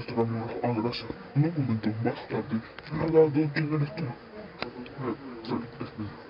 estar amigos? Ah, gracias. Un momento, más tarde. Nada, ¿quién eres tú? Eh, soy, es